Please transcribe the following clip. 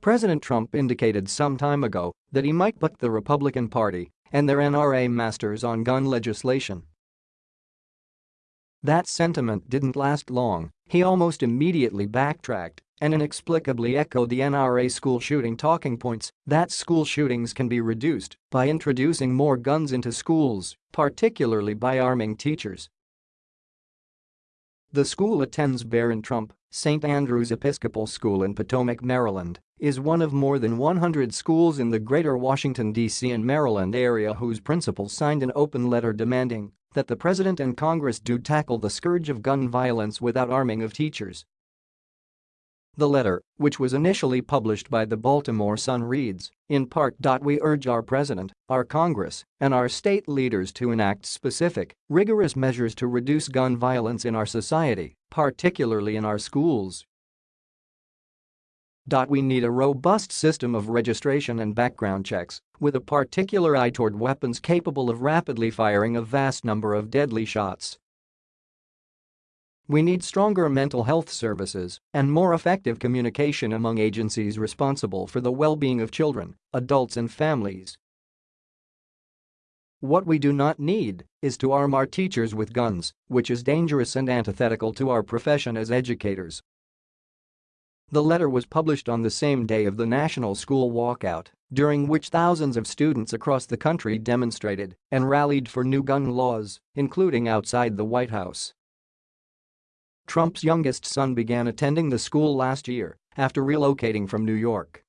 President Trump indicated some time ago that he might buck the Republican Party and their NRA masters on gun legislation. That sentiment didn't last long, he almost immediately backtracked and inexplicably echoed the NRA school shooting talking points that school shootings can be reduced by introducing more guns into schools, particularly by arming teachers. The school attends Barron Trump St. Andrew's Episcopal School in Potomac, Maryland, is one of more than 100 schools in the greater Washington, D.C. and Maryland area whose principals signed an open letter demanding that the President and Congress do tackle the scourge of gun violence without arming of teachers. The letter, which was initially published by the Baltimore Sun reads, in part. We urge our President, our Congress, and our state leaders to enact specific, rigorous measures to reduce gun violence in our society, particularly in our schools. We need a robust system of registration and background checks, with a particular eye toward weapons capable of rapidly firing a vast number of deadly shots. We need stronger mental health services and more effective communication among agencies responsible for the well-being of children, adults and families. What we do not need is to arm our teachers with guns, which is dangerous and antithetical to our profession as educators. The letter was published on the same day of the national school walkout, during which thousands of students across the country demonstrated and rallied for new gun laws, including outside the White House. Trump's youngest son began attending the school last year after relocating from New York.